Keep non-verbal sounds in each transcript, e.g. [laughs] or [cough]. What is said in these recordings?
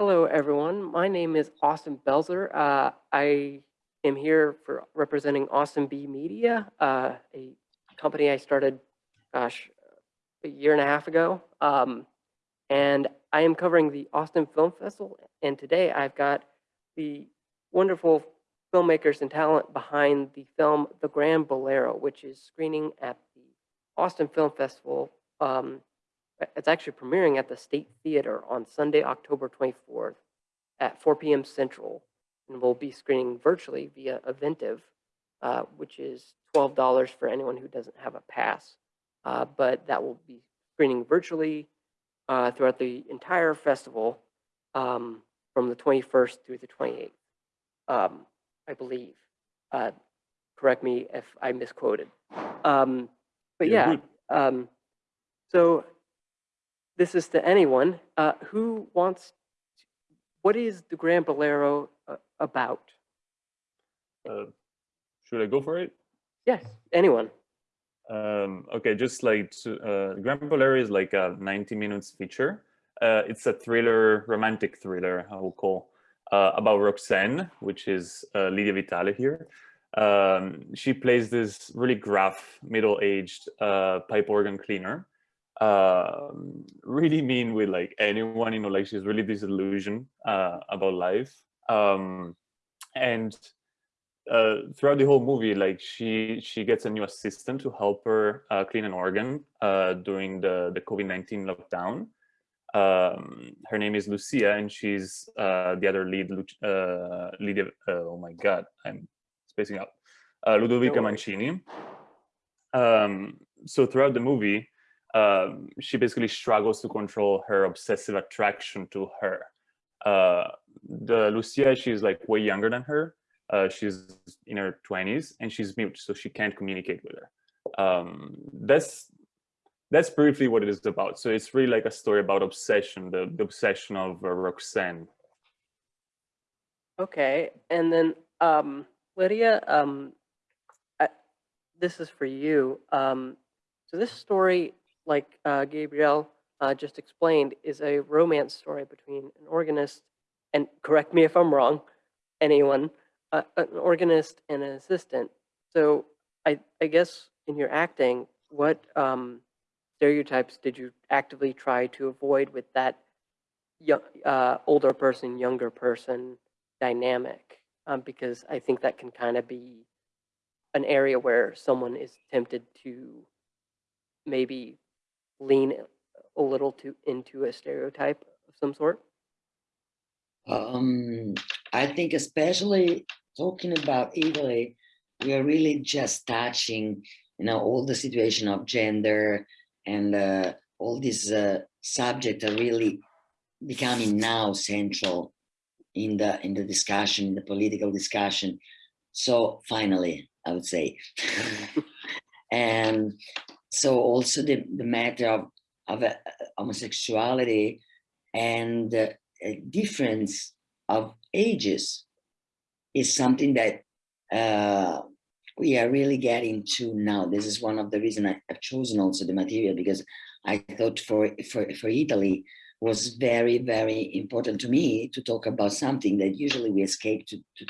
Hello, everyone. My name is Austin Belzer. Uh, I am here for representing Austin B Media, uh, a company I started, gosh, a year and a half ago. Um, and I am covering the Austin Film Festival. And today I've got the wonderful filmmakers and talent behind the film The Grand Bolero, which is screening at the Austin Film Festival um, it's actually premiering at the State Theater on Sunday, October 24th at 4 p.m. Central, and we'll be screening virtually via Eventive, uh, which is $12 for anyone who doesn't have a pass. Uh, but that will be screening virtually uh, throughout the entire festival um, from the 21st through the 28th, um, I believe. Uh, correct me if I misquoted. Um, but yeah, um, so this is to anyone uh, who wants. What is the Grand Bolero uh, about? Uh, should I go for it? Yes, anyone. Um, okay, just like to, uh, Grand Bolero is like a 90 minutes feature. Uh, it's a thriller, romantic thriller, I will call, uh, about Roxanne, which is uh, Lidia Vitale here. Um, she plays this really gruff, middle-aged uh, pipe organ cleaner um, really mean with like anyone, you know, like she's really disillusioned uh, about life. Um, and uh, throughout the whole movie, like she she gets a new assistant to help her uh, clean an organ uh, during the the COVID nineteen lockdown. Um, her name is Lucia, and she's uh, the other lead, uh, lead. oh my God, I'm spacing out. Ludovica Mancini. Um, so throughout the movie, um, she basically struggles to control her obsessive attraction to her. Uh, the Lucia, she's like way younger than her. Uh, she's in her 20s and she's mute, so she can't communicate with her. Um, that's that's briefly what it is about. So it's really like a story about obsession, the, the obsession of uh, Roxanne. Okay, and then um, Lydia, um, I, this is for you. Um, so this story like uh, Gabriel uh, just explained, is a romance story between an organist, and correct me if I'm wrong, anyone, uh, an organist and an assistant. So I, I guess in your acting, what um, stereotypes did you actively try to avoid with that young, uh, older person, younger person dynamic? Um, because I think that can kind of be an area where someone is tempted to maybe lean a little to into a stereotype of some sort? Um, I think especially talking about Italy, we are really just touching, you know, all the situation of gender and uh, all these uh, subjects are really becoming now central in the in the discussion, in the political discussion. So finally, I would say, [laughs] and so also the, the matter of, of uh, homosexuality and uh, difference of ages is something that uh, we are really getting to now. This is one of the reasons I've chosen also the material because I thought for, for, for Italy was very, very important to me to talk about something that usually we escape to, to,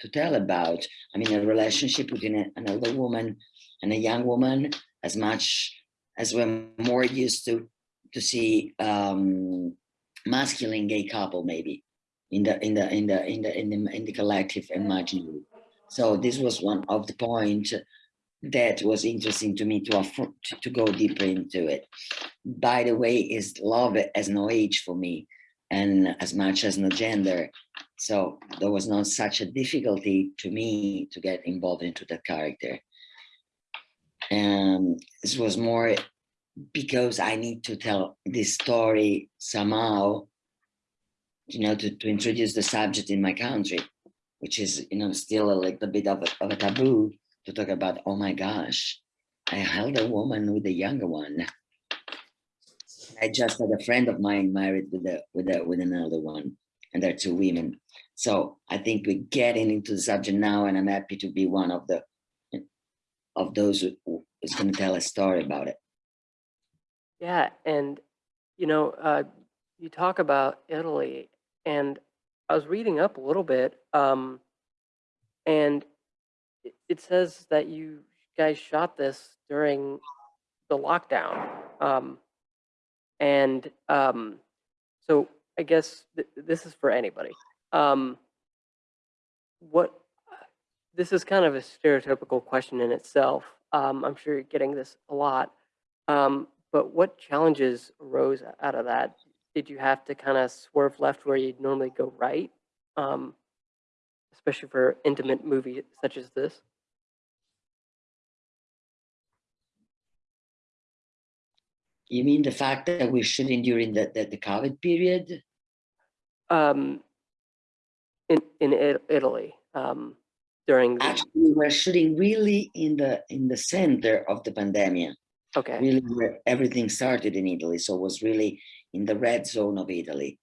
to tell about. I mean, a relationship between a, an older woman and a young woman as much as we're more used to to see um, masculine gay couple maybe in the in the in the in the in the, in the collective imaginary. So this was one of the points that was interesting to me to, to, to go deeper into it. By the way, is love as no age for me and as much as no gender. So there was not such a difficulty to me to get involved into that character. And this was more because I need to tell this story somehow, you know, to, to introduce the subject in my country, which is, you know, still a little bit of a, of a taboo to talk about, oh my gosh, I held a woman with a younger one. I just had a friend of mine married with a with a with another one, and they're two women. So I think we're getting into the subject now, and I'm happy to be one of the of those who is going to tell a story about it. Yeah, and you know, uh, you talk about Italy, and I was reading up a little bit, um, and it, says that you guys shot this during the lockdown. Um, and um, so I guess th- this is for anybody. Um, what this is kind of a stereotypical question in itself. Um, I'm sure you're getting this a lot. Um, but what challenges arose out of that? Did you have to kind of swerve left where you'd normally go right? Um, especially for intimate movie such as this? You mean the fact that we're shooting during the, the, the COVID period? Um, in in It- Italy um, during the Actually, we were shooting really in the in the center of the pandemic, okay really where everything started in Italy. So it was really in the red zone of Italy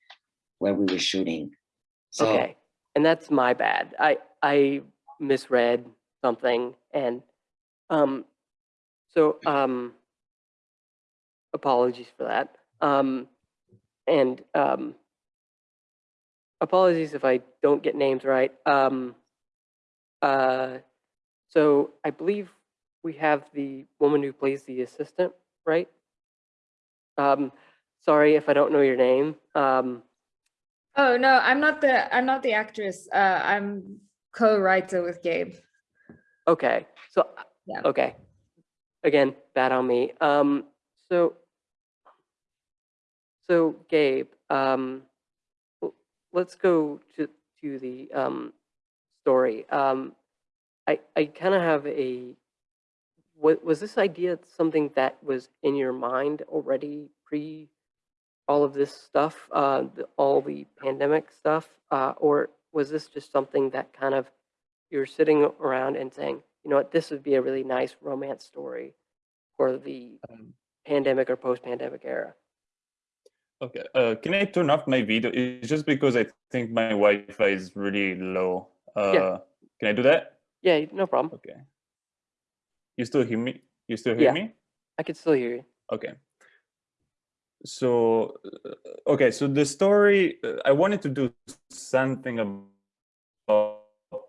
where we were shooting. So okay, and that's my bad. I I misread something and um, so um, apologies for that. Um, and um, apologies if I don't get names right. Um, uh, so I believe we have the woman who plays the assistant, right? Um, sorry if I don't know your name. Um, Oh no, I'm not the I'm not the actress. Uh, I'm co-writer with Gabe. okay, so Yeah. okay, again, bad on me. Um, so so Gabe, um, let's go to to the um, story. Um, I I kind of have a. wa- Was this idea something that was in your mind already pre all of this stuff, uh, the, all the pandemic stuff, uh, or was this just something that kind of you're sitting around and saying, you know what, this would be a really nice romance story for the Um, pandemic or post-pandemic era? Okay, uh, can I turn off my video? It's just because I think my Wi-Fi is really low. Uh, Can I do that? Yeah, no problem. Okay. You still hear me? You still hear Yeah. me? I could still hear you. Okay. So, uh, okay, so the story, uh, I wanted to do something about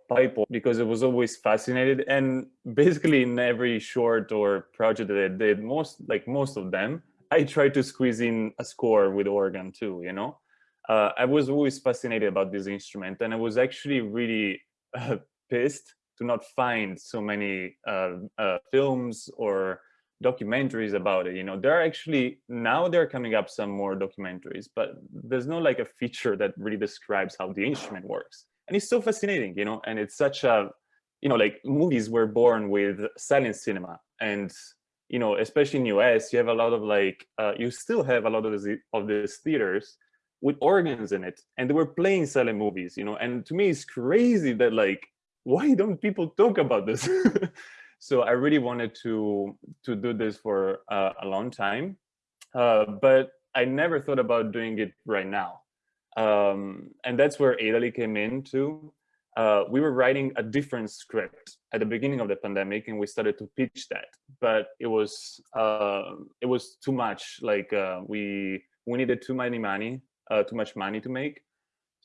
pipe because it was always fascinated and basically in every short or project that I did, most, like most of them, I tried to squeeze in a score with organ too, you know? Uh, I was always fascinated about this instrument and I was actually really [laughs] uh, pissed to not find so many uh, uh, films or documentaries about it you know? There are actually now they're coming up some more documentaries but there's no like a feature that really describes how the instrument works. And it's so fascinating you know? And it's such a you know like movies were born with silent cinema. And you know especially in us you have a lot of like uh, you still have a lot of these of these theaters with organs in it and they were playing silent movies you know and to me it's crazy that like why don't people talk about this? [laughs] So i really wanted to to do this for uh, a long time uh, but i never thought about doing it right now. Um, and that's where italy came in too. Uh, we were writing a different script at the beginning of the pandemic and we started to pitch that but it was uh, it was too much like uh, we we needed too many money uh, too much money to make.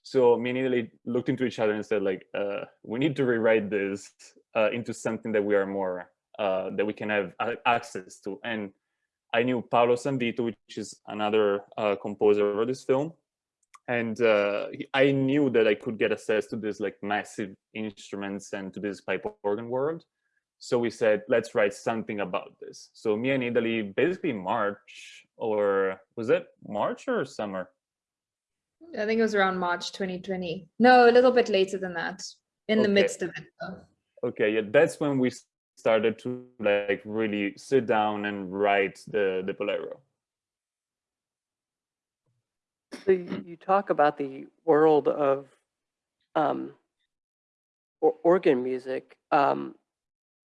So me and Italy looked into each other and said like uh, we need to rewrite this uh, into something that we are more uh, that we can have access to. And i knew paolo sanvito which is another uh, composer of this film. And uh, i knew that i could get access to this like massive instruments and to this pipe organ world. So we said let's write something about this. So me and italy basically march or was it march or summer I think it was around March 2020. No, a little bit later than that. In the midst of it. though. okay yeah that's when we started to like really sit down and write the the bolero So you, you talk about the world of um, or, organ music, um,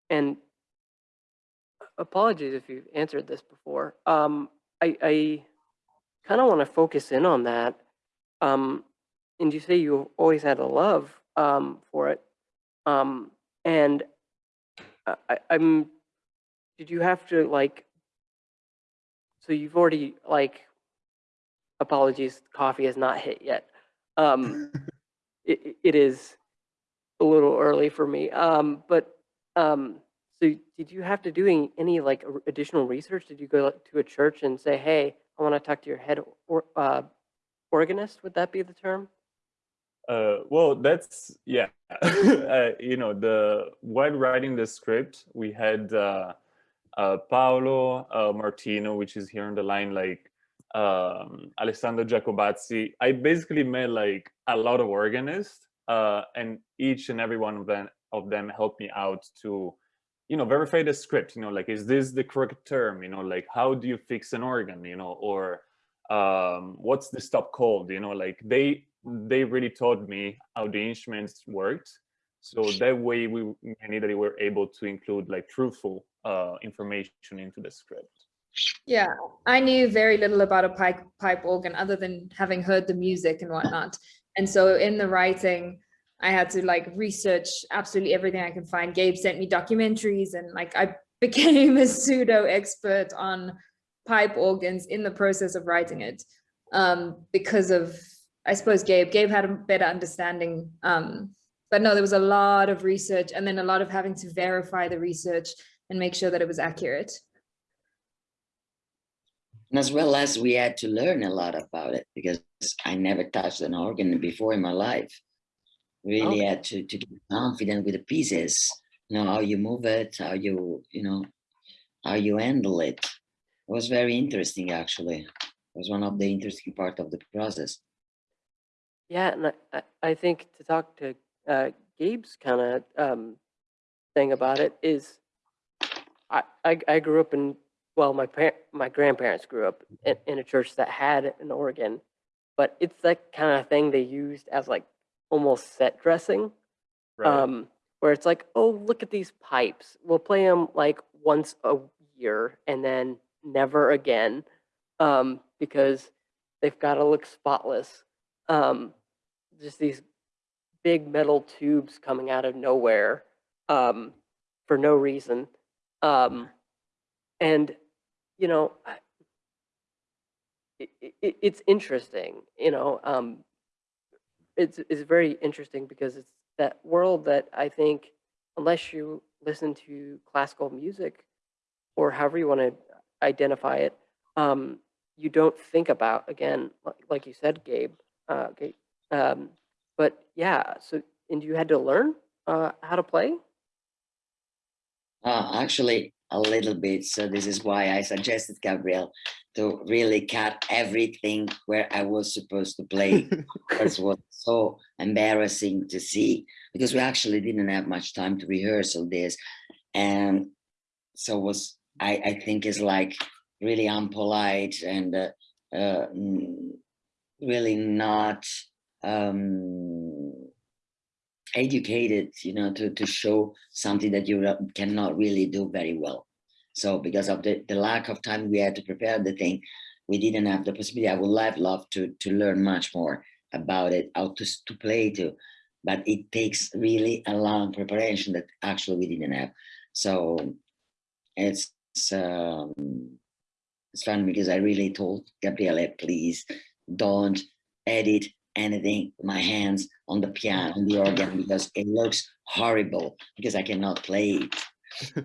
and apologies if you've answered this before. Um, I, I kind of want to focus in on that. Um, and you say you always had a love um, for it, um, and I, I'm. Did you have to like? So you've already like apologies, coffee has not hit yet. Um, [laughs] it, it- it is a little early for me. Um, but um, so did you have to do any, any like additional research? Did you go to a church and say, "Hey, I want to talk to your head or uh, organist"? Would that be the term? Uh, well, that's yeah. [laughs] uh, you know, the while writing the script, we had uh, uh, Paolo uh, Martino, which is here on the line, like um, Alessandro Giacobazzi. I basically met like a lot of organists, uh, and each and every one of them of them helped me out to, you know, verify the script. You know, like is this the correct term? You know, like how do you fix an organ? You know, or um, what's the stop called? You know, like they they really taught me how the instruments worked. So that way we that we were able to include like truthful uh, information into the script. Yeah, I knew very little about a pipe pipe organ other than having heard the music and whatnot. And so in the writing, I had to like research absolutely everything I can find. Gabe sent me documentaries and like I [laughs] became a pseudo expert on pipe organs in the process of writing it. Um, because of, I suppose Gabe, Gabe had a better understanding. Um, but no, there was a lot of research and then a lot of having to verify the research and make sure that it was accurate. And as well as we had to learn a lot about it because I never touched an organ before in my life. Really Okay. had to, to get confident with the pieces, you know, how you move it, how you, you know, how you handle it. It was very interesting, actually. It was one of the interesting part of the process. Yeah, and I, I, I think to talk to uh, Gabe's kind of um, thing about it is, I, I I grew up in well, my par- my grandparents grew up in, in a church that had an organ, but it's that kind of thing they used as like almost set dressing, um, where it's like, oh, look at these pipes. We'll play them like once a year and then never again, um, because they've got to look spotless. Um, just these big metal tubes coming out of nowhere um, for no reason. Um, and, you know, it, it, it's interesting, you know, um, it's, it's very interesting because it's that world that I think, unless you listen to classical music or however you want to identify it, um, you don't think about, again, like, like you said, Gabe, uh, Gabe um, but yeah, so, and you had to learn uh, how to play? Uh, actually, a little bit. So this is why I suggested Gabriel to really cut everything where I was supposed to play. [laughs] Because it was so embarrassing to see because we actually didn't have much time to rehearsal this, and so was I I think is like really unpolite and uh, uh, mm, really not um educated you know to to show something that you cannot really do very well. So because of the, the lack of time we had to prepare the thing we didn't have the possibility. I would have loved to to learn much more about it how to, to play to but it takes really a long preparation that actually we didn't have. So it's um it's fun because i really told gabriele please don't edit anything with my hands on the piano on the organ because it looks horrible because I cannot play it. Uh,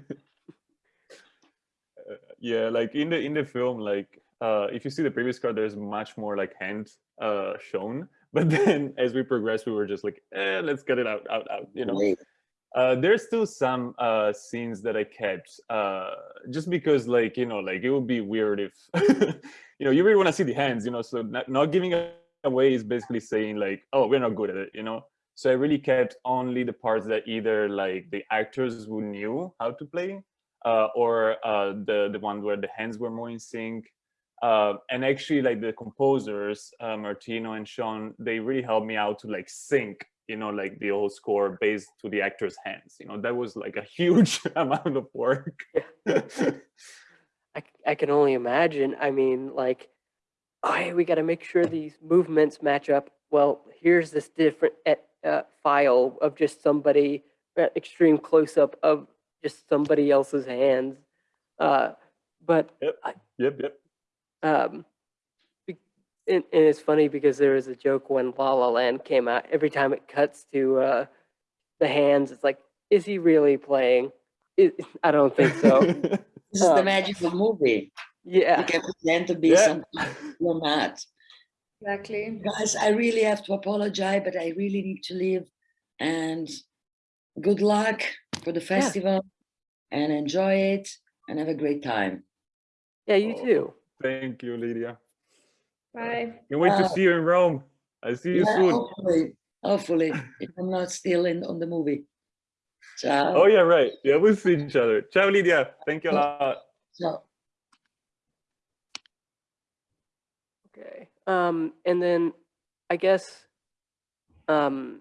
[laughs] yeah like in the in the film like uh if you see the previous card there's much more like hand uh shown [laughs] but then as we progress we were just like eh, let's get it out out out you know Wait, uh there's still some uh scenes that i kept uh just because like you know like it would be weird if [laughs] you know you really want to see the hands you know so not, not giving away is basically saying like oh we're not good at it you know so i really kept only the parts that either like the actors who knew how to play uh, or uh, the the one where the hands were more in sync. Uh, and actually, like the composers, Martino and Sean, they really helped me out to like sync, you know, like the whole score based to the actors' hands. You know, that was like a huge [laughs] amount of work. I, I can only imagine. I mean, like, oh, hey, we got to make sure these movements match up. Well, here's this different eh, uh, file of just somebody, uh, extreme close up of just somebody else's hands. Uh, but yep, yep. um, be- and, and it's funny because there was a joke when La La Land came out. Every time it cuts to uh, the hands, it's like, is he really playing? It, I don't think so. [laughs] This is the Um, magic of movie. yeah. You can pretend to be Yeah. something you're not. Exactly. Guys, I really have to apologize, but I really need to leave. And good luck for the festival and enjoy it and have a great time. Yeah, you too. Thank you, Lidia. Bye. Can't wait to Uh, see you in Rome. I see you Yeah, soon. hopefully, hopefully, if I'm not still in on the movie. Ciao. Oh yeah, right. Yeah, we'll see each other. Ciao, Lidia. Thank you a lot. Ciao. Okay. Um, and then I guess, um,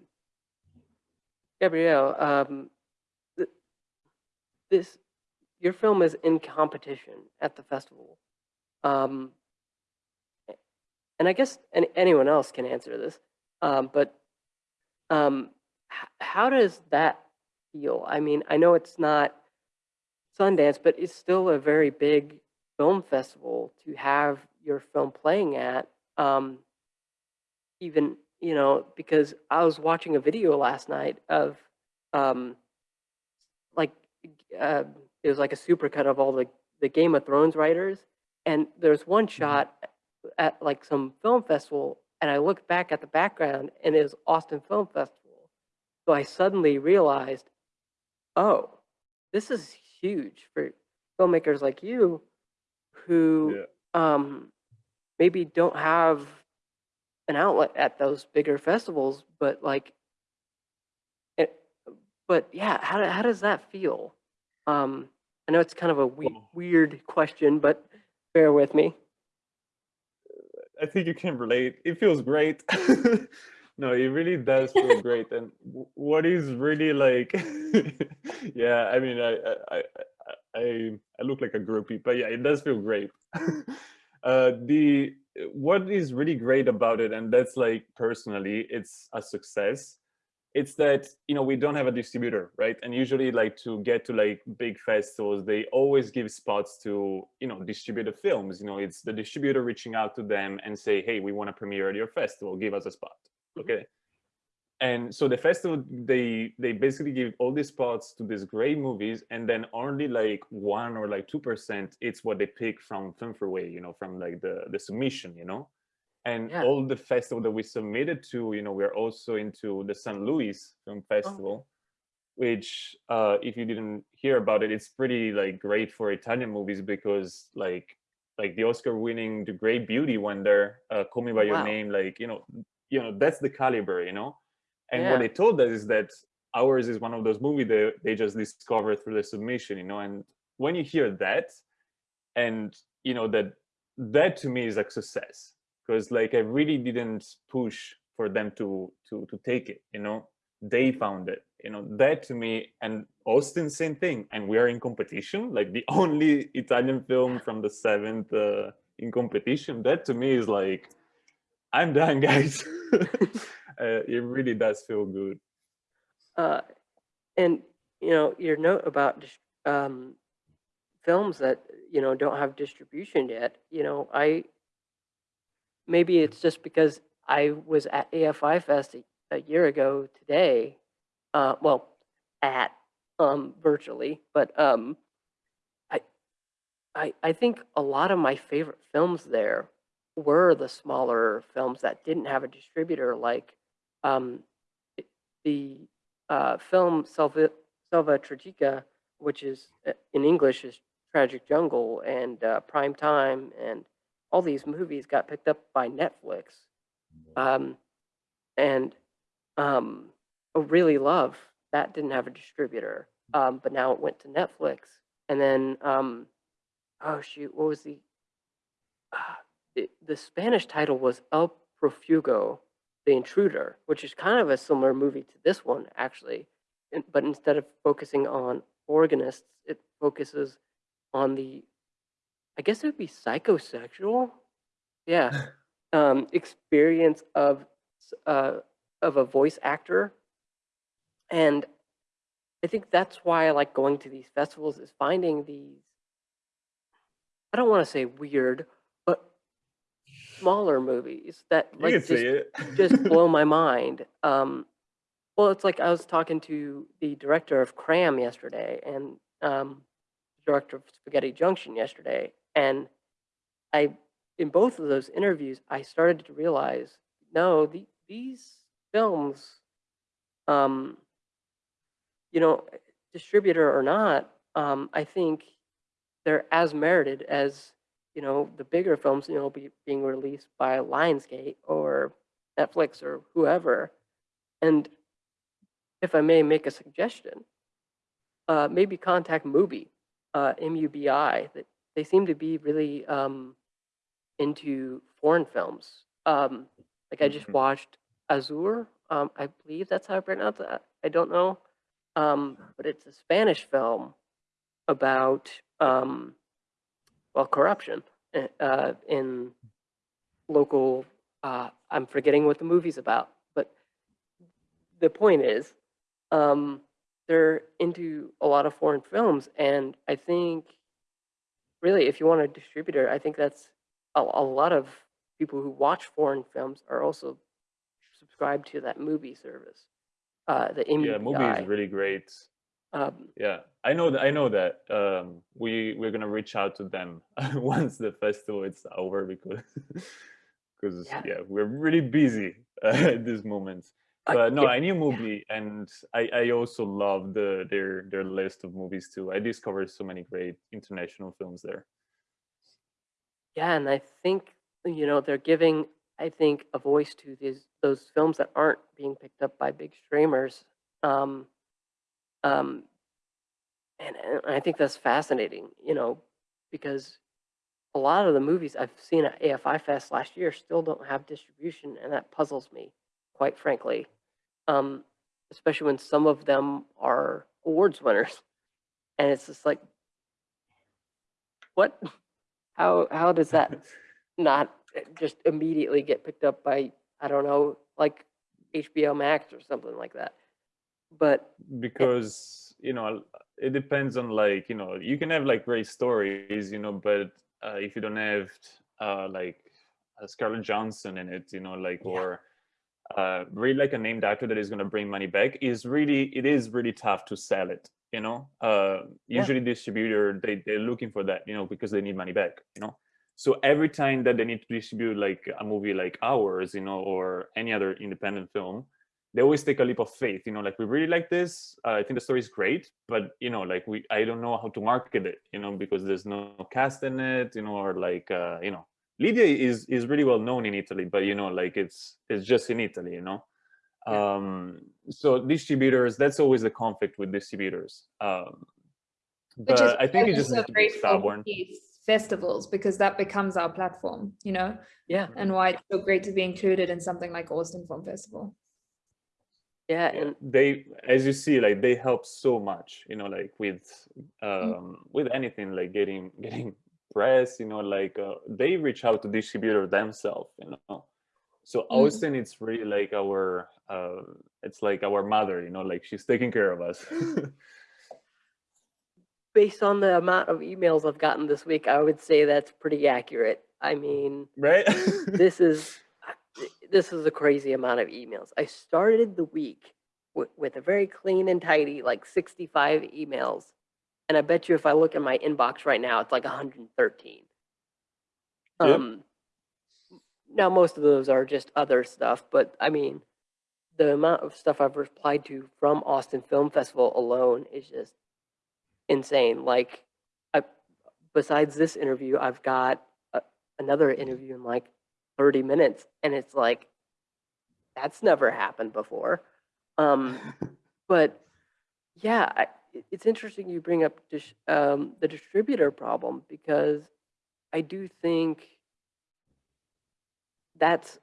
Gabriele, um, th- this, your film is in competition at the festival. Um, a- and I guess any, anyone else can answer this, um, but um, how does that feel? I mean, I know it's not Sundance, but it's still a very big film festival to have your film playing at. Um, even you know, because I was watching a video last night of, um, like, uh, it was like a supercut of all the the Game of Thrones writers, and there's one shot at like some film festival, and I looked back at the background, and it was Austin Film Festival. So I suddenly realized, oh, this is huge for filmmakers like you who Yeah. um, maybe don't have an outlet at those bigger festivals, but like, it, but yeah, how, how does that feel? Um, I know it's kind of a we- weird question, but bear with me. I think you can relate. It feels great. [laughs] no, it really does feel [laughs] great. And what is really like, [laughs] yeah, I mean, I, I, I, I, I look like a groupie, but yeah, it does feel great. uh, the what is really great about it, and that's like personally, it's a success. It's that you know we don't have a distributor, right? And usually, like to get to like big festivals, they always give spots to you know distributed films. You know, it's the distributor reaching out to them and say, "Hey, we want to premiere at your festival. Give us a spot." Mhm. Okay. And so the festival, they they basically give all these spots to these great movies, and then only like one or like two percent, it's what they pick from Film Freeway, you know, from like the the submission, you know and Yeah. all the festival that we submitted to you know we're also into the san luis film festival which uh if you didn't hear about it it's pretty like great for italian movies because like like the oscar winning the great beauty went there uh call me by your Wow. name like you know you know that's the caliber you know and Yeah. what they told us is that ours is one of those movies that they just discovered through the submission you know and when you hear that and you know that that to me is like success because like i really didn't push for them to to to take it you know? They found it you know? That to me and austin same thing and we are in competition like the [laughs] only italian film from the seventh uh, in competition. That to me is like i'm done [laughs] guys. Uh, it really does feel good. Uh, and you know your note about um, films that you know don't have distribution yet. You know, I maybe it's just because I was at AFI Fest a, a year ago today. Uh, well, at um, virtually, but um, I, I I think a lot of my favorite films there were the smaller films that didn't have a distributor, like um, the uh, film Selva, Selva Tragica, which is uh, in English is Tragic Jungle, and uh, Prime Time, and all these movies got picked up by Netflix. Um, and um, really love that didn't have a distributor, um, but now it went to Netflix. And then, um, oh shoot, what was the uh, it, the Spanish title was El Profugo, the intruder, which is kind of a similar movie to this one, actually. And- But instead of focusing on organists, it focuses on the, I guess it would be psychosexual, yeah, [laughs] um, experience of uh, of a voice actor, and I think that's why I like going to these festivals is finding these. I don't want to say weird, but smaller movies that You like just just [laughs] blow my mind. Um, well, it's like I was talking to the director of Cram yesterday and um, director of Spaghetti Junction yesterday, and I, in both of those interviews, I started to realize, no, the, these films, um, you know, distributor or not, um, I think they're as merited as you know the bigger films, you know, be, being released by Lionsgate or Netflix or whoever. And if I may make a suggestion, uh, maybe contact Mubi, uh, M-U-B-I. That they seem to be really um, into foreign films. Um, like I just Mhm. watched Azor. Um, I believe that's how I pronounce that. I don't know, um, but it's a Spanish film about um, well corruption uh, uh, in local. Uh, I'm forgetting what the movie's about, but the point is, um, they're into a lot of foreign films, and I think, really, if you want a distributor, I think that's a, a lot of people who watch foreign films are also subscribed to that movie service, uh, the Yeah, Mubi is really great. Um, Yeah, I know that. I know that. Um, we we're gonna reach out to them [laughs] once the festival is over because [laughs] because Yeah. yeah. we're really busy uh, [laughs] at this moment. But no, I knew Mubi, and I I also love the their their list of movies too. I discovered so many great international films there. Yeah, and I think you know they're giving, I think, a voice to these those films that aren't being picked up by big streamers. Um, um, and, and I think that's fascinating, you know, because a lot of the movies I've seen at AFI Fest last year still don't have distribution, and that puzzles me, quite frankly. Um, especially when some of them are awards winners, and it's just like, what? [laughs] How how does that [laughs] not just immediately get picked up by I don't know, like HBO Max or something like that. But because you know it depends on like you know you can have like great stories you know but uh, if you don't have uh, like uh, Scarlett Johansson in it you know like Yeah. or uh, really like a named actor that is going to bring money back is really it is really tough to sell it you know? Uh, Yeah. usually distributor they, they're looking for that you know because they need money back you know? So every time that they need to distribute like a movie like ours you know or any other independent film they always take a leap of faith you know like we really like this. Uh, i think the story is great but you know like we i don't know how to market it you know because there's no cast in it you know or like uh, you know lidia is is really well known in italy but you know like it's it's just in italy you know Yeah. um so distributors that's always the conflict with distributors um but is i think why you just so need to be stubborn festivals because that becomes our platform, you know, yeah, and why it's so great to be included in something like Austin Film Festival. yeah, yeah, and they as you see like they help so much you know like with Mm. um with anything like getting getting press you know like uh, they reach out to distributor themselves you know so Mm. austin it's really like our uh it's like our mother you know like she's taking care of us [laughs] based on the amount of emails I've gotten this week, I would say that's pretty accurate. I mean, right [laughs] this is this is a crazy amount of emails. I started the week with, with a very clean and tidy, like 65 emails. And I bet you if I look in my inbox right now, it's like 113. Yep. Um, now, most of those are just other stuff, but I mean, the amount of stuff I've replied to from Austin Film Festival alone is just insane. Like, I, besides this interview, I've got a, another interview in like 30 minutes, and it's like, that's never happened before. Um, [laughs] but yeah, I, it's interesting you bring up dis- um, the distributor problem because I do think that's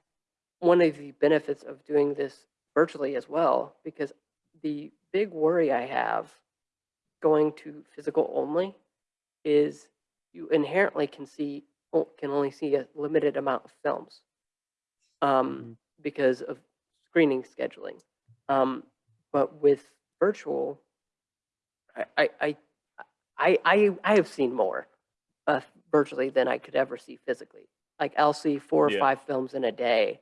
one of the benefits of doing this virtually as well. Because the big worry I have going to physical only is you inherently can see can only see a limited amount of films um, because of screening scheduling. Um, but with virtual, I, I, I, I, I, I have seen more uh, virtually than I could ever see physically. Like I'll see four or Yeah. five films in a day,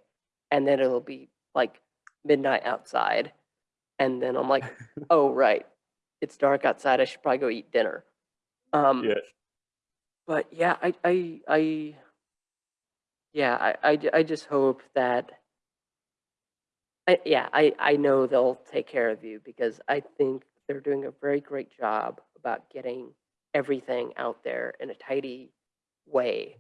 and then it'll be like midnight outside, and then I'm like, [laughs] oh right, it's dark outside. I should probably go eat dinner. Um, Yeah. but yeah, I, I, I, yeah, I, I, I just hope that, I, yeah, I, I know they'll take care of you because I think they're doing a very great job about getting everything out there in a tidy way.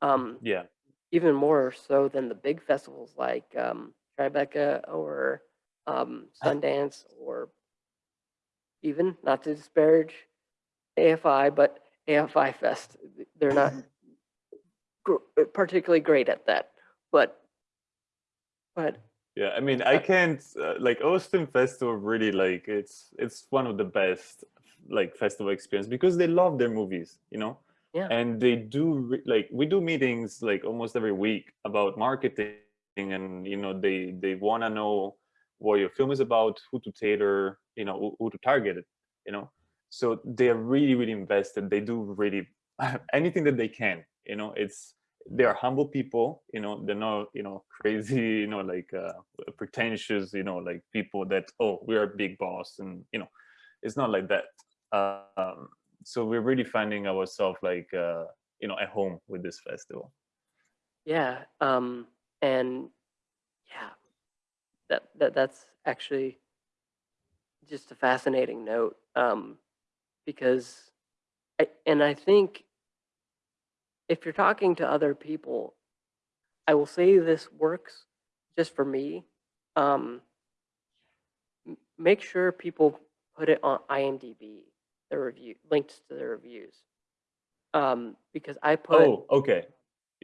Um, Yeah. even more so than the big festivals like um, Tribeca or um, Sundance or even not to disparage AFI, but AFI Fest. They're not gr- particularly great at that, but but Yeah, I mean, I can't uh, like Austin Festival. Really, like it's it's one of the best like festival experience because they love their movies, you know. Yeah. And they do like we do meetings like almost every week about marketing, and you know they they want to know what your film is about, who to tailor, you know, who, who to target it, you know. So they are really really invested. They do really [laughs] anything that they can, you know. It's they are humble people you know they're not you know crazy [laughs] you know like uh pretentious you know like people that oh we're big boss and you know it's not like that. Um so we're really finding ourselves like uh you know at home with this festival. Yeah, um, and yeah, that that that's actually just a fascinating note um, because, I, and I think if you're talking to other people, I will say this works just for me. Um, make sure people put it on IMDb, the review links to the reviews, um, because I put oh okay.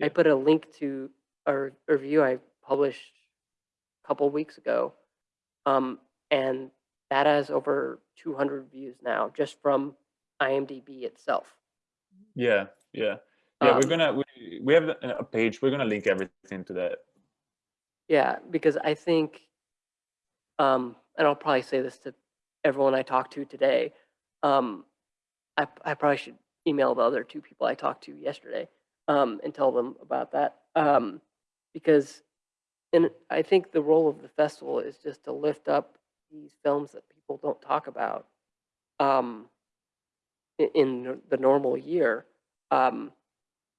I put a link to a re- review I published a couple weeks ago, um, and that has over 200 views now just from IMDb itself. yeah yeah yeah we're Um, gonna we, we have a a page we're gonna link everything to that Yeah, because I think, um, and I'll probably say this to everyone I talked to today. Um, I, I probably should email the other two people I talked to yesterday um, and tell them about that. Um, because, and I think the role of the festival is just to lift up these films that people don't talk about um, in, in the normal year. Um,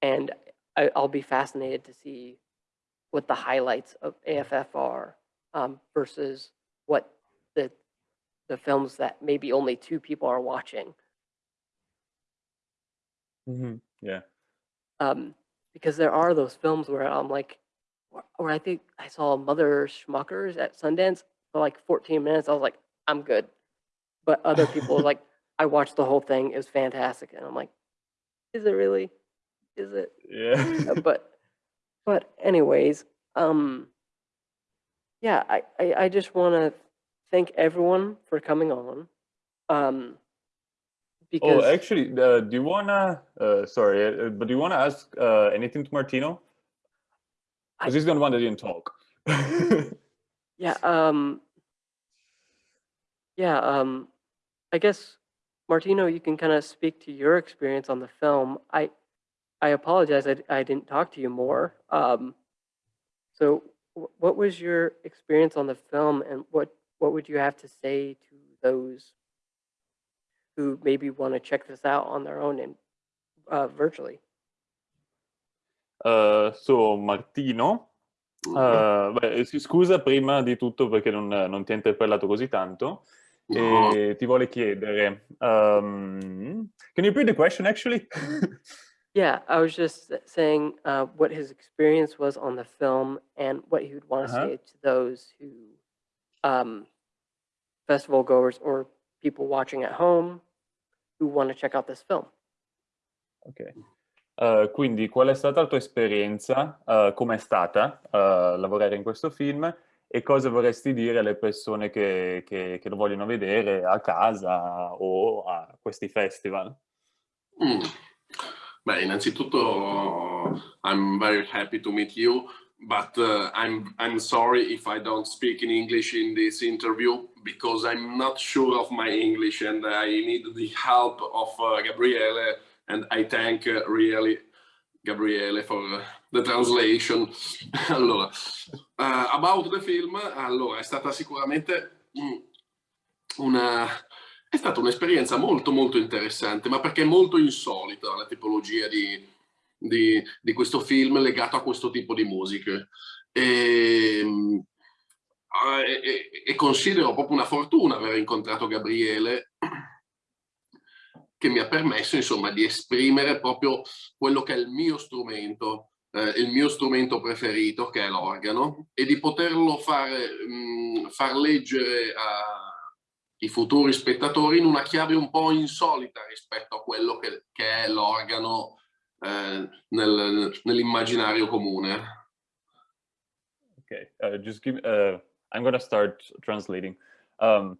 and I, I'll be fascinated to see what the highlights of AFF are um, versus what the the films that maybe only two people are watching. Mhm, yeah Um, because there are those films where I'm like, where- I think I saw Mother Schmuckers at Sundance for like 14 minutes. I was like, I'm good. But other people like, [laughs] I watched the whole thing. It was fantastic. And I'm like, is it really? Is it? yeah. Uh, [laughs] but but anyways um yeah i i, I just want to thank everyone for coming on um because oh actually uh, do you wanna uh sorry uh, but do you wanna ask uh anything to martino? Because he's the one that didn't talk. [laughs] Yeah um yeah um i guess martino you can kind of speak to your experience on the film. I i apologize i, I didn't talk to you more. Um so wh- what was your experience on the film and what what would you have to say to those who maybe want to check this out on their own and uh, virtually? Uh, so Martino, uh, beh, si scusa prima di tutto perché non, non ti ha interpellato così tanto. E ti vuole chiedere, um, can you repeat the question actually? [laughs] Yeah, I was just saying uh, what his experience was on the film and what he would want to Uh-huh. say to those who, um, festival goers or people watching at home who want to check out this film. Ok. Uh, quindi qual è stata la tua esperienza, uh, com'è stata uh, lavorare in questo film e cosa vorresti dire alle persone che, che- che lo vogliono vedere a casa o a questi festival? Mm. Beh, innanzitutto I'm very happy to meet you, but uh, I'm I'm sorry if I don't speak in English in this interview because I'm not sure of my English and I need the help of uh, Gabriele and I thank uh, really Gabriele for the translation. [laughs] allora, uh, about the film, allora, è stata sicuramente mm, una, è stata un'esperienza molto molto interessante, ma perché è molto insolita la tipologia di, di, di questo film legato a questo tipo di musiche. Ehm, e, e, e, considero proprio una fortuna aver incontrato Gabriele che mi ha permesso insomma di esprimere proprio quello che è il mio strumento eh, il mio strumento preferito che è l'organo e di poterlo fare, mh, far leggere ai futuri spettatori in una chiave un po' insolita rispetto a quello che, che è l'organo eh, nel, nell'immaginario comune. Okay, uh, just give, uh, I'm gonna start translating. Um,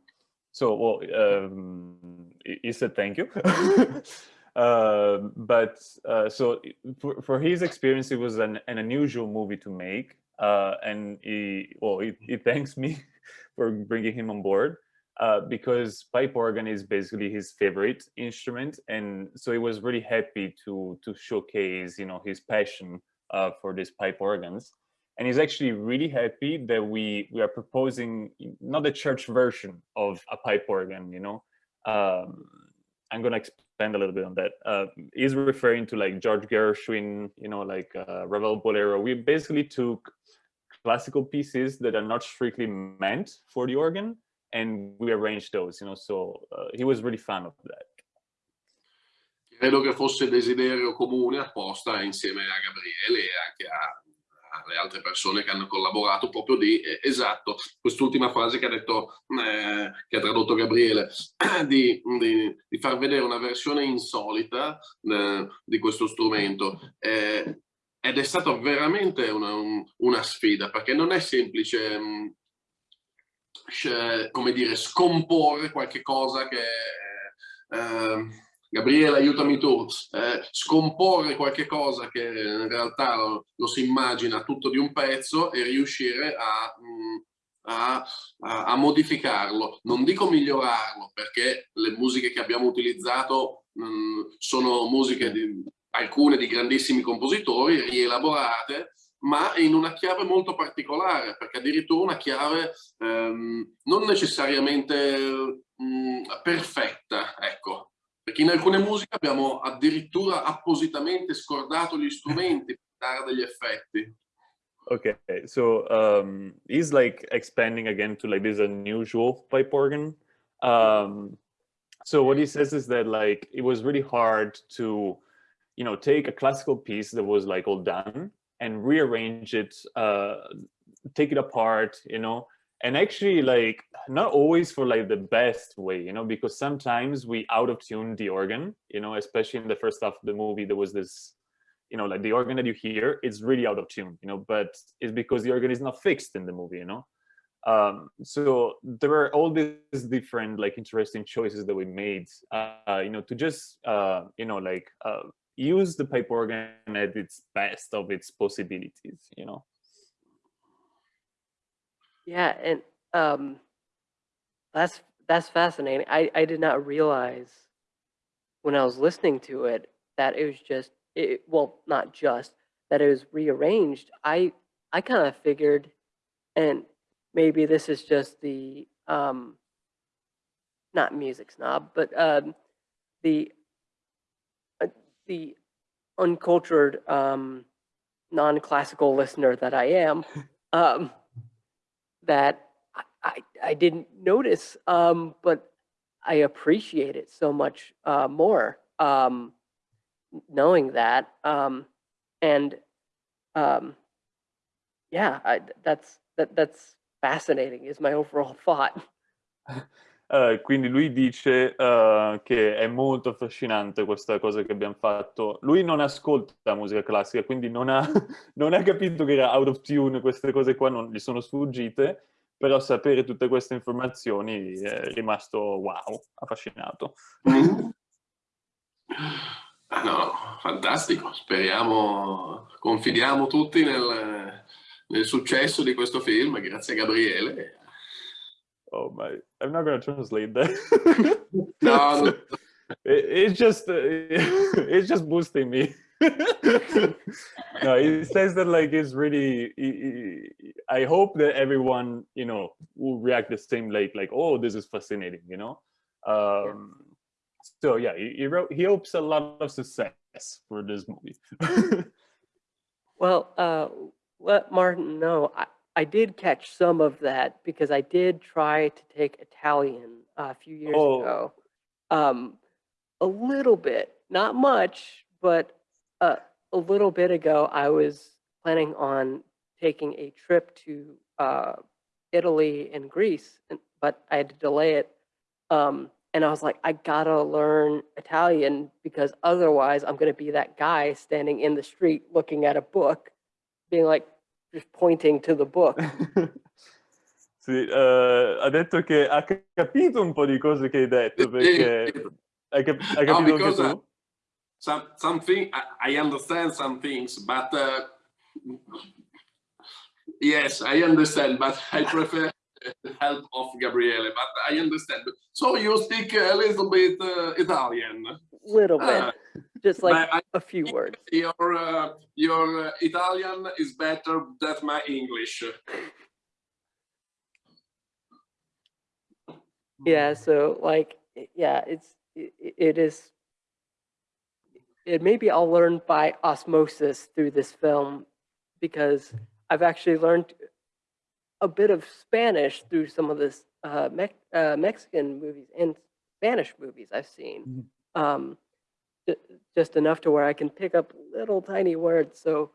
so, well, um, he said thank you. uh, [laughs] but uh, so for, for his experience, it was an, an unusual movie to make. Uh, and he, well, he, he, thanks me [laughs] for bringing him on board uh, because pipe organ is basically his favorite instrument. And so he was really happy to, to showcase, you know, his passion uh, for these pipe organs. And he's actually really happy that we we are proposing not the church version of a pipe organ you know. Um, i'm gonna expand a little bit on that. Uh, he's referring to like george gershwin you know like uh, ravel bolero. We basically took classical pieces that are not strictly meant for the organ and we arranged those you know so uh, he was really fan of that credo che fosse desiderio comune apposta insieme a Gabriele e anche a le altre persone che hanno collaborato proprio di, eh, esatto, quest'ultima frase che ha detto, eh, che ha tradotto Gabriele, [clears throat] di, di, di, far vedere una versione insolita eh, di questo strumento. Eh, ed è stata veramente una, un, una, sfida, perché non è semplice, mh, mm, come dire, scomporre qualche cosa che... Eh, Gabriele, aiutami tu, eh, scomporre qualche cosa che in realtà lo, lo, si immagina tutto di un pezzo e riuscire a, mm, a, a, a, modificarlo. Non dico migliorarlo, perché le musiche che abbiamo utilizzato mh, mm, sono musiche di alcune di grandissimi compositori, rielaborate, ma in una chiave molto particolare, perché addirittura una chiave ehm, non necessariamente mh, mm, perfetta, ecco, perché in alcune musiche abbiamo addirittura appositamente scordato gli strumenti per dare degli effetti. Okay, so um, he's like expanding again to like this unusual pipe organ. Um, so what he says is that like it was really hard to, you know, take a classical piece that was like all done and rearrange it, uh, take it apart, you know, and actually like not always for like the best way you know because sometimes we out of tune the organ you know especially in the first half of the movie there was this you know like the organ that you hear it's really out of tune you know but it's because the organ is not fixed in the movie you know? Um, so there are all these different like interesting choices that we made uh, you know to just uh, you know like uh, use the pipe organ at its best of its possibilities you know Yeah, and um, that's that's fascinating. I I did not realize when I was listening to it that it was just it well not just that it was rearranged. I I kind of figured, and maybe this is just the um, not music snob, but um, the the uncultured um, non-classical listener that I am. [laughs] Um, that I, I, I didn't notice, um, but I appreciate it so much uh, more um, knowing that. Um, and um, yeah, I, that's that, that's fascinating. Is my overall thought. [laughs] Uh, quindi lui dice uh, che è molto affascinante questa cosa che abbiamo fatto. Lui non ascolta musica classica, quindi non ha, [laughs] non ha capito che era out of tune, queste cose qua non gli sono sfuggite, però sapere tutte queste informazioni è rimasto wow, affascinato. Ah, no, fantastico, speriamo, confidiamo tutti nel, nel successo di questo film, grazie a Gabriele. Oh my, I'm not going to translate that. [laughs] no, no. It, it's just, uh, [laughs] it's just boosting me. [laughs] no, he says that like it's really. he- he- I hope that everyone, you know, will react the same, like like oh, this is fascinating, you know. Um, so yeah, he, he wrote. He hopes a lot of success for this movie. Well, uh, let Martin know. I, I did catch some of that because I did try to take Italian uh, a few years Oh. ago. Um, a little bit, not much, but uh, a little bit ago, I was planning on taking a trip to uh, Italy and Greece, and, but I had to delay it. Um, and I was like, I gotta learn Italian because otherwise I'm gonna be that guy standing in the street looking at a book, being like, just pointing to the book. [laughs] sì, eh, ha detto che ha capito un po' di cose che hai detto perché hai, cap- hai No, anche because, uh, some something I, I understand some things, but uh, yes, I understand, but I prefer the help of Gabriele. But I understand. So you speak a little bit uh, Italian. Little bit, Ah, just like but I, a few words. your uh, your uh, Italian is better than my English. Yeah, so like, yeah, it's i- i- it is. It maybe I'll learn by osmosis through this film, because I've actually learned a bit of Spanish through some of this uh, Mex uh, Mexican movies and Spanish movies I've seen. Um, ju- just enough to where I can pick up little tiny words. So,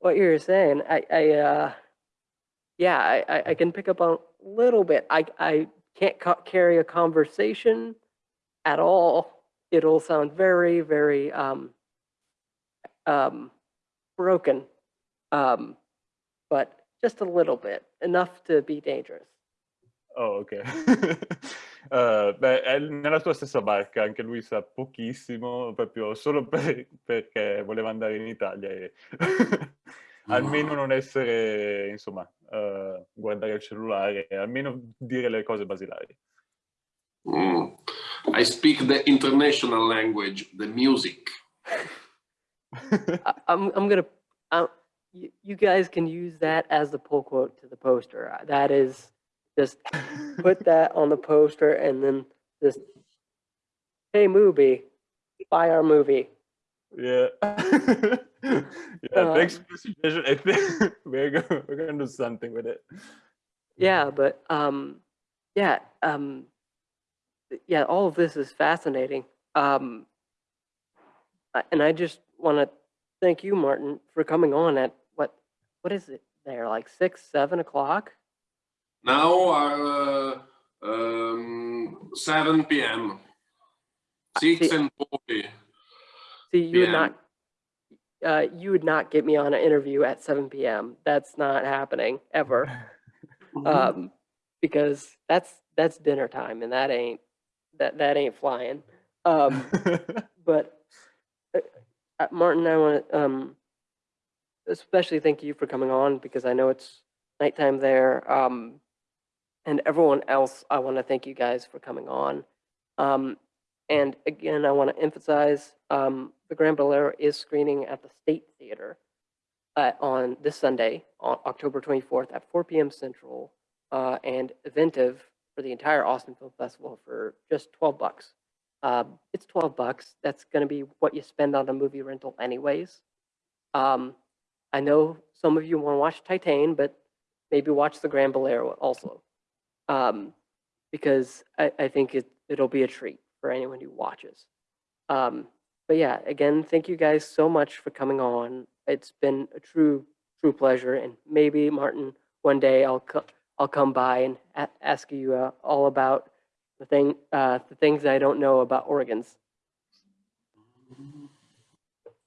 what you're saying, I, I uh, yeah, I, I, can pick up on a little bit. I, I can't ca- carry a conversation at all. It'll sound very, very um, um, broken, um, but just a little bit, enough to be dangerous. Oh, ok. [laughs] Eh, beh, è nella tua stessa barca, anche lui sa pochissimo, proprio solo [laughs] per- perché voleva andare in Italia e [laughs] almeno non essere, insomma, eh, guardare il cellulare, almeno dire le cose basilari. Mm. I speak the international language, the music. I, I'm, I'm gonna, uh, you, guys can use that as the pull quote to the poster. Uh, That is just [laughs] put that on the poster and then just, hey, movie, buy our movie. Yeah. [laughs] yeah, thanks Um, for the suggestion. I think [laughs] we're going, we're to do something with it. Yeah, but um, yeah, um, yeah, all of this is fascinating. Um, and I just want to thank you, Martin, for coming on at what, what is it there, like six, seven o'clock? Now are uh, um, 7 p.m. 6 see- and 40. See, you would PM. not, uh, you would not get me on an interview at seven p.m. That's not happening ever. [laughs] Um, because that's that's dinner time, and that ain't that that ain't flying. Um, [laughs] but uh, uh, Martin, I want to um, especially thank you for coming on because I know it's nighttime there. Um, and everyone else, I want to thank you guys for coming on. Um, and again, I want to emphasize um, the Grand Bolero is screening at the State Theater uh, on this Sunday, on October 24th at 4 p.m. Central, uh, and Eventive for the entire Austin Film Festival for just 12 bucks. Um, it's 12 bucks. That's going to be what you spend on a movie rental, anyways. Um, I know some of you want to watch Titan, but maybe watch the Grand Bolero also, um, because I, I think it, it'll be a treat for anyone who watches. Um, but yeah, again, thank you guys so much for coming on. It's been a true, true pleasure, and maybe Martin, one day I'll co- I'll come by and ask you uh, all about the thing, uh, the things I don't know about organs.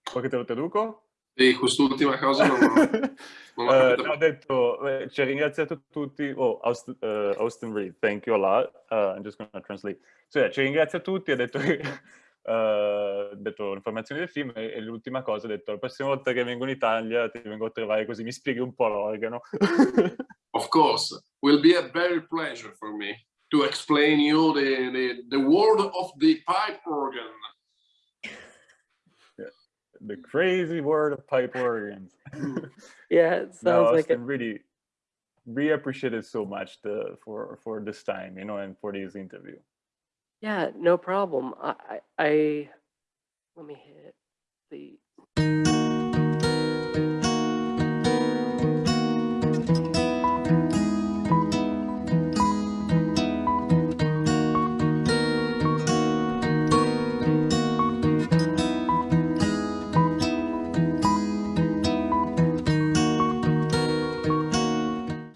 Che te lo? Sì, quest'ultima cosa non, [laughs] non capito. no, ho detto, eh, ci ha ringraziato tutti. Oh, Austin, eh, Austin Reed, thank you a lot. Uh, I'm just to translate. So, yeah, ci ringrazia tutti. Ha detto, [laughs] ha detto l'informazione del film e, e l'ultima cosa ha detto la prossima volta che vengo in Italia ti vengo a trovare così mi spieghi un po' l'organo. [laughs] Of course, will be a very pleasure for me to explain you the, the, the world of the pipe organ. The crazy world of pipe organs. [laughs] Yeah, it sounds no, like it. Really, really appreciate it so much the for for this time, you know, and for this interview. Yeah, no problem. I, I, I let me hit the